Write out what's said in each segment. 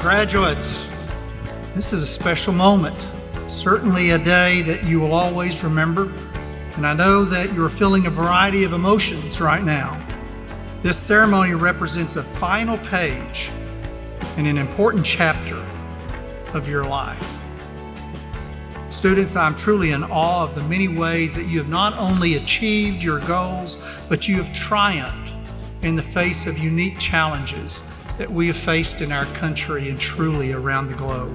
Graduates, this is a special moment, certainly a day that you will always remember, and I know that you're feeling a variety of emotions right now. This ceremony represents a final page in an important chapter of your life. Students, I'm truly in awe of the many ways that you have not only achieved your goals, but you have triumphed in the face of unique challenges that we have faced in our country and truly around the globe.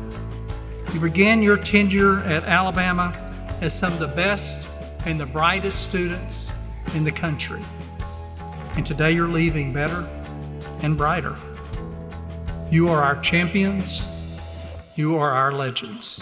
You began your tenure at Alabama as some of the best and the brightest students in the country. And today you're leaving better and brighter. You are our champions. You are our legends.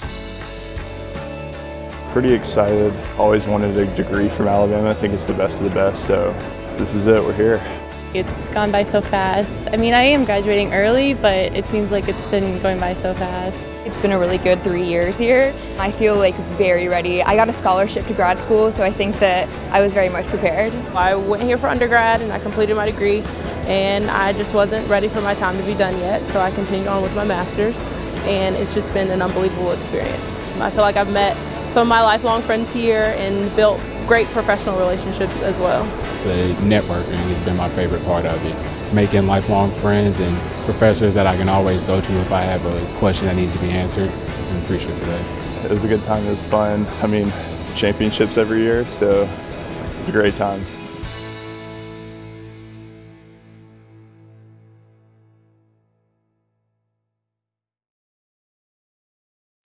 Pretty excited. Always wanted a degree from Alabama. I think it's the best of the best, so this is it. We're here. It's gone by so fast. I mean, I am graduating early, but it seems like it's been going by so fast. It's been a really good three years here. I feel like very ready. I got a scholarship to grad school, so I think that I was very much prepared. I went here for undergrad and I completed my degree, and I just wasn't ready for my time to be done yet, so I continued on with my master's, and it's just been an unbelievable experience. I feel like I've met some of my lifelong friends here and built great professional relationships as well. The networking has been my favorite part of it. Making lifelong friends and professors that I can always go to if I have a question that needs to be answered. I'm appreciative for that. It was a good time. It was fun. I mean, championships every year, so it's a great time.